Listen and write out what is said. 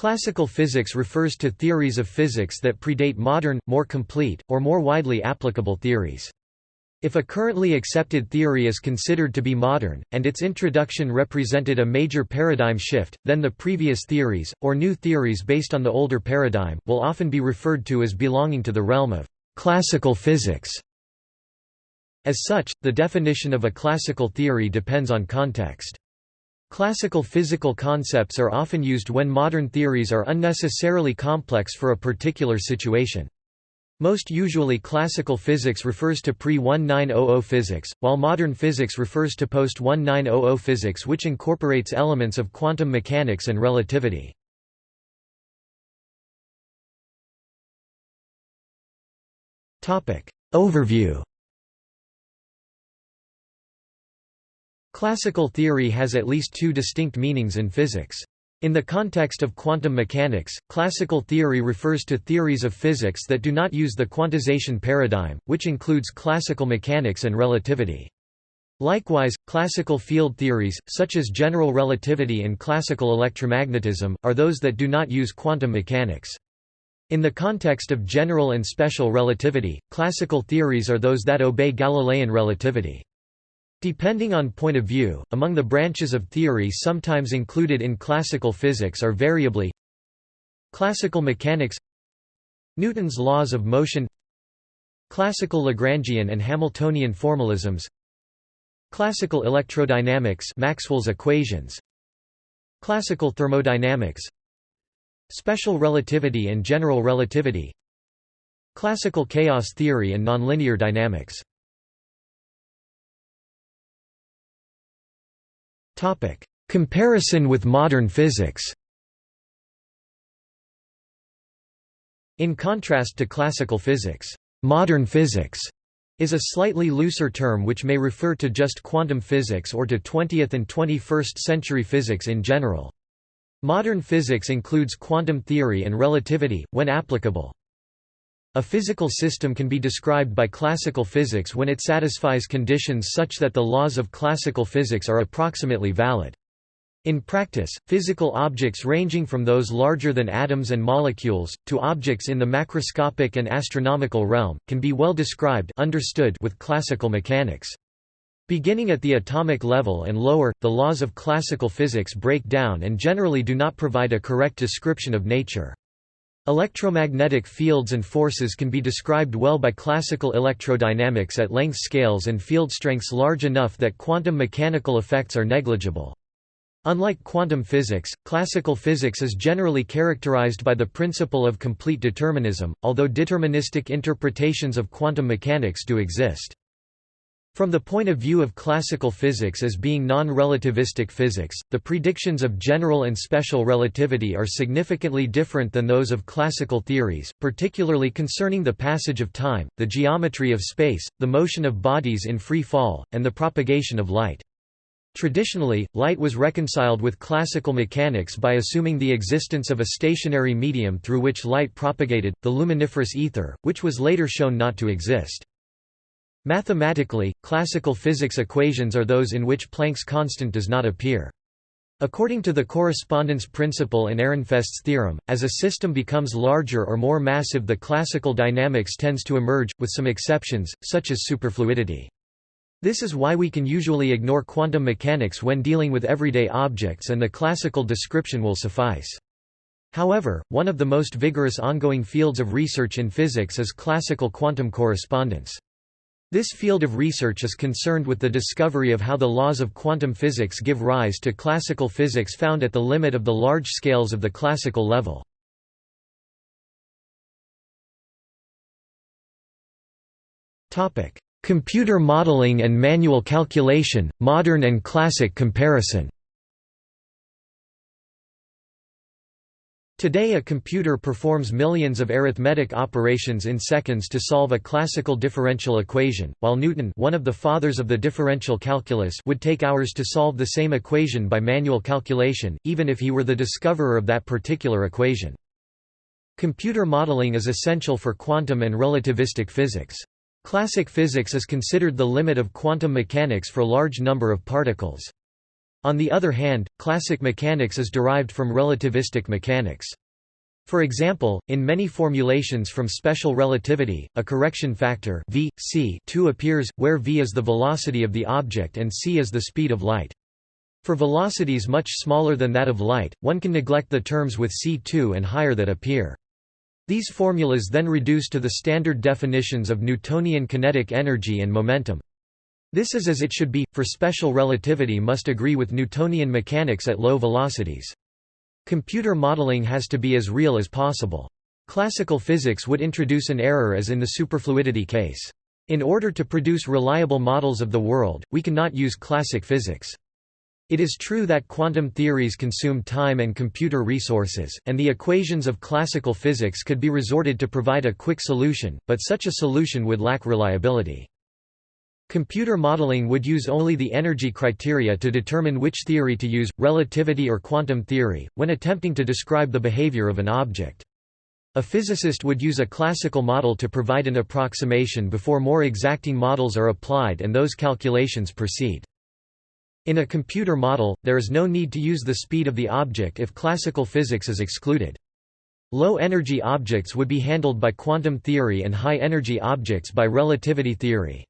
Classical physics refers to theories of physics that predate modern, more complete, or more widely applicable theories. If a currently accepted theory is considered to be modern, and its introduction represented a major paradigm shift, then the previous theories, or new theories based on the older paradigm, will often be referred to as belonging to the realm of classical physics. As such, the definition of a classical theory depends on context. Classical physical concepts are often used when modern theories are unnecessarily complex for a particular situation. Most usually classical physics refers to pre-1900 physics, while modern physics refers to post-1900 physics which incorporates elements of quantum mechanics and relativity. Overview Classical theory has at least two distinct meanings in physics. In the context of quantum mechanics, classical theory refers to theories of physics that do not use the quantization paradigm, which includes classical mechanics and relativity. Likewise, classical field theories, such as general relativity and classical electromagnetism, are those that do not use quantum mechanics. In the context of general and special relativity, classical theories are those that obey Galilean relativity. Depending on point of view, among the branches of theory sometimes included in classical physics are variably Classical mechanics Newton's laws of motion Classical Lagrangian and Hamiltonian formalisms Classical electrodynamics Maxwell's equations Classical thermodynamics Special relativity and general relativity Classical chaos theory and nonlinear dynamics Comparison with modern physics In contrast to classical physics, modern physics is a slightly looser term which may refer to just quantum physics or to 20th and 21st century physics in general. Modern physics includes quantum theory and relativity, when applicable. A physical system can be described by classical physics when it satisfies conditions such that the laws of classical physics are approximately valid. In practice, physical objects ranging from those larger than atoms and molecules, to objects in the macroscopic and astronomical realm, can be well described understood with classical mechanics. Beginning at the atomic level and lower, the laws of classical physics break down and generally do not provide a correct description of nature. Electromagnetic fields and forces can be described well by classical electrodynamics at length scales and field strengths large enough that quantum mechanical effects are negligible. Unlike quantum physics, classical physics is generally characterized by the principle of complete determinism, although deterministic interpretations of quantum mechanics do exist. From the point of view of classical physics as being non-relativistic physics, the predictions of general and special relativity are significantly different than those of classical theories, particularly concerning the passage of time, the geometry of space, the motion of bodies in free fall, and the propagation of light. Traditionally, light was reconciled with classical mechanics by assuming the existence of a stationary medium through which light propagated, the luminiferous ether, which was later shown not to exist. Mathematically, classical physics equations are those in which Planck's constant does not appear. According to the correspondence principle and Ehrenfest's theorem, as a system becomes larger or more massive the classical dynamics tends to emerge, with some exceptions, such as superfluidity. This is why we can usually ignore quantum mechanics when dealing with everyday objects and the classical description will suffice. However, one of the most vigorous ongoing fields of research in physics is classical quantum correspondence. This field of research is concerned with the discovery of how the laws of quantum physics give rise to classical physics found at the limit of the large scales of the classical level. Computer modeling and manual calculation, modern and classic comparison Today a computer performs millions of arithmetic operations in seconds to solve a classical differential equation, while Newton one of the fathers of the differential calculus would take hours to solve the same equation by manual calculation, even if he were the discoverer of that particular equation. Computer modeling is essential for quantum and relativistic physics. Classic physics is considered the limit of quantum mechanics for large number of particles. On the other hand, classic mechanics is derived from relativistic mechanics. For example, in many formulations from special relativity, a correction factor v, c 2 appears, where v is the velocity of the object and c is the speed of light. For velocities much smaller than that of light, one can neglect the terms with c2 and higher that appear. These formulas then reduce to the standard definitions of Newtonian kinetic energy and momentum. This is as it should be, for special relativity must agree with Newtonian mechanics at low velocities. Computer modeling has to be as real as possible. Classical physics would introduce an error as in the superfluidity case. In order to produce reliable models of the world, we cannot use classic physics. It is true that quantum theories consume time and computer resources, and the equations of classical physics could be resorted to provide a quick solution, but such a solution would lack reliability. Computer modeling would use only the energy criteria to determine which theory to use, relativity or quantum theory, when attempting to describe the behavior of an object. A physicist would use a classical model to provide an approximation before more exacting models are applied and those calculations proceed. In a computer model, there is no need to use the speed of the object if classical physics is excluded. Low-energy objects would be handled by quantum theory and high-energy objects by relativity theory.